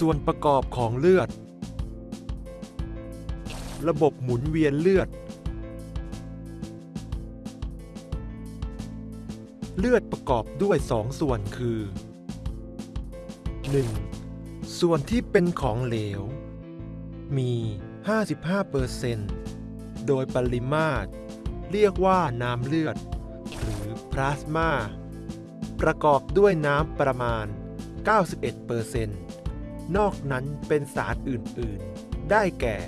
ส่วนประกอบของเลือด ระบบหมุนเวียนเลือด เลือดประกอบด้วยสองส่วนคือ 1. ส่วนที่เป็นของเหลว มี 55%โดยปริมาตร เรียกว่าน้ำเลือด หรือพลาสมาประกอบด้วยน้ำประมาณ 91%น นอกนั้นเป็นสารอื่น ๆ ได้แก่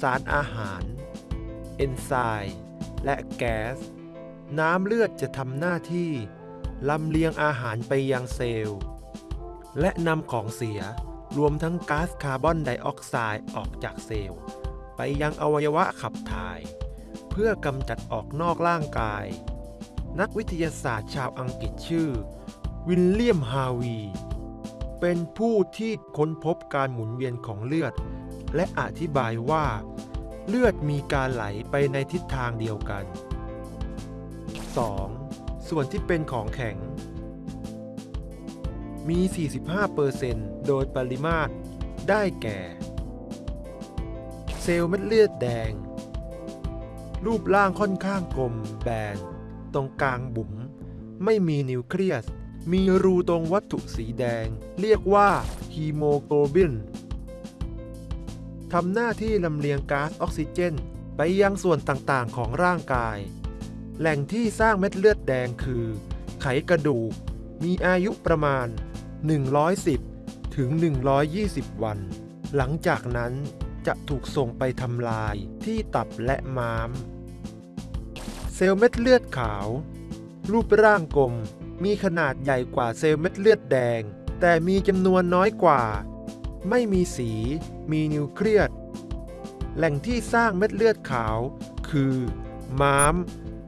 สารอาหาร เอนไซม์และแก๊ส น้ำเลือดจะทำหน้าที่ลำเลียงอาหารไปยังเซลล์ และนำของเสียรวมทั้งก๊าซคาร์บอนไดออกไซด์ออกจากเซลล์ ไปยังอวัยวะขับถ่าย เพื่อกำจัดออกนอกร่างกาย นักวิทยาศาสตร์ชาวอังกฤษชื่อ วิลเลียมฮาวี เป็นผู้ที่ค้นพบการหมุนเวียนของเลือด และอธิบายว่า เลือดมีการไหลไปในทิศทางเดียวกัน 2. ส่วนที่เป็นของแข็ง มี 45%โดยปริมาตร ได้แก่ เซลล์เม็ดเลือดแดง รูปร่างค่อนข้างกลมแบน ตรงกลางบุ๋ม ไม่มีนิวเคลียส มีรูตรงวัตถุสีแดง เรียกว่าฮีโมโกลบินทำหน้าที่ลำเลียงก๊าซออกซิเจน ไปยังส่วนต่างๆของร่างกาย แหล่งที่สร้างเม็ดเลือดแดงคือ ไขกระดูก มีอายุประมาณ 110 ถึง 120 วัน หลังจากนั้นจะถูกส่งไปทำลายที่ตับและม้าม เซลล์เม็ดเลือดขาว รูปร่างกลม มีขนาดใหญ่กว่าเซลล์เม็ดเลือดแดง แต่มีจำนวนน้อยกว่า ไม่มีสี มีนิวเคลียสแหล่งที่สร้างเม็ดเลือดขาว คือ ม้าม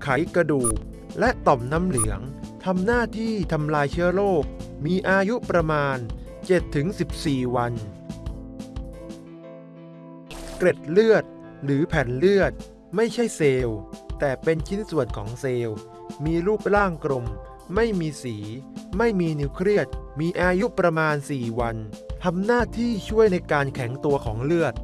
ไขกระดูก และต่อมน้ำเหลืองทำหน้าที่ทำลายเชื้อโรค มีอายุประมาณ 7-14 วัน เกร็ดเลือด หรือแผ่นเลือด ไม่ใช่เซลล์ แต่เป็นชิ้นส่วนของเซลล์ มีรูปร่างกลม ไม่มีสี ไม่มีนิวเคลียสมีอายุประมาณ 4 วันทำหน้าที่ช่วยในการแข็งตัวของเลือด